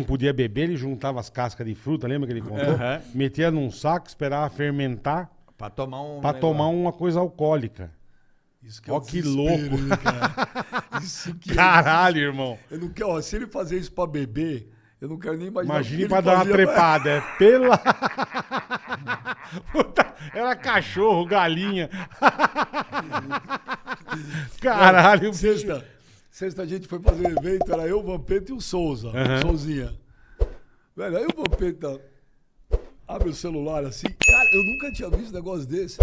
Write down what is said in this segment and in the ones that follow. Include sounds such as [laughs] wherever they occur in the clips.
não podia beber, ele juntava as cascas de fruta, lembra que ele contou? Aham. Metia num saco, esperava fermentar Pra tomar um. pra tomar uma coisa alcoólica. Isso é Ó o que louco. né, cara? [laughs] Isso que é- Caralho, irmão. Eu não quero, ó, se ele fazer isso pra beber, eu não quero nem imaginar. Imagine que pra dar uma trepada. É pela. [laughs] Puta, era cachorro, galinha. [laughs] Caralho, bicho. Sexta, sexta a gente foi fazer um evento, era eu, o Vampeta e o Souza, Aham. Souzinha. Velho, aí o Vampeta abre o celular assim. Cara, eu nunca tinha visto um negócio desse.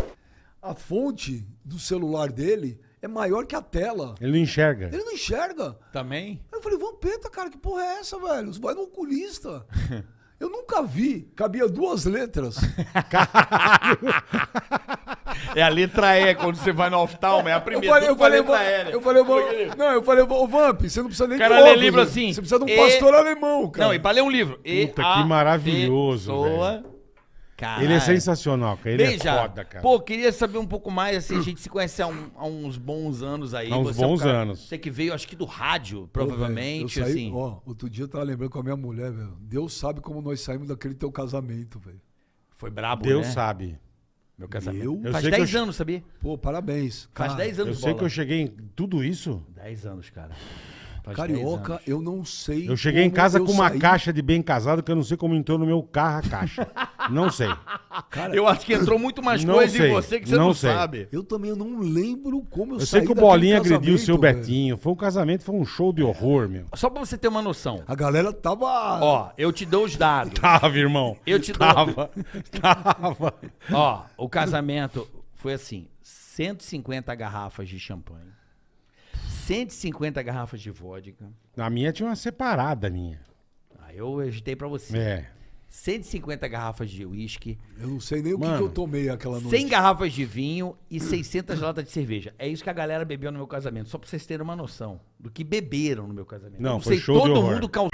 A fonte do celular dele é maior que a tela. Ele não enxerga. Ele não enxerga. Também? Aí eu falei, Vampeta, cara, que porra é essa, velho? Você vai no oculista. [laughs] Eu nunca vi. Cabia duas letras. [laughs] [laughs] É a letra E quando você vai no oftalmo, é a Eu primeira. falei, eu com a falei, letra né? eu falei, não, eu falei, ô Vamp, você não precisa nem O cara de lê óculos, livro assim. Você precisa de um E- pastor alemão, cara. Não, e pra ler um livro. E Puta, que maravilhoso, pessoa- Caralho. Ele é sensacional, cara. Ele é foda, cara. Pô, queria saber um pouco mais, assim, a gente se conhece há, um- há uns bons anos aí. Há uns Você é um bons cara- anos. Você que veio, acho que do rádio, provavelmente, velho, eu saí, assim. Ó, outro dia eu tava lembrando com a minha mulher, velho. Deus sabe como nós saímos daquele teu casamento, velho. Foi brabo, Deus né? sabe. Meu casamento. Eu? Eu Faz sei que 10 eu- anos, sabia? Pô, parabéns. Faz Cara, 10 Eu anos, sei bola. que eu cheguei em tudo isso. 10 anos, cara. Faz 10 Carioca, anos. eu não sei. Eu cheguei em como casa eu com uma saí. caixa de bem casado que eu não sei como entrou no meu carro a caixa. [laughs] não sei. Cara, Eu acho que entrou muito mais Não coisa sei, em você que você não não, sei. sabe. eu também não lembro como eu, Eu saí sei que o Bolinha agrediu o seu velho. Betinho. Foi um casamento, foi um show de horror, meu. Só pra você ter uma noção. A galera tava. Ó, eu te dou os dados. Tava, irmão. Eu te dou- Tava. Tava. Ó, o casamento foi assim: 150 garrafas de champanhe, 150 garrafas de vodka. Na minha tinha uma separada minha. Aí eu agitei pra você. É. 150 garrafas de uísque, Eu não sei nem o que, Mano, que eu tomei aquela noite. 100 garrafas de vinho e 600 latas de cerveja. É isso que a galera bebeu no meu casamento, só pra vocês terem uma noção do que beberam no meu casamento. Não, Eu foi sei, show de todo horror. mundo cal...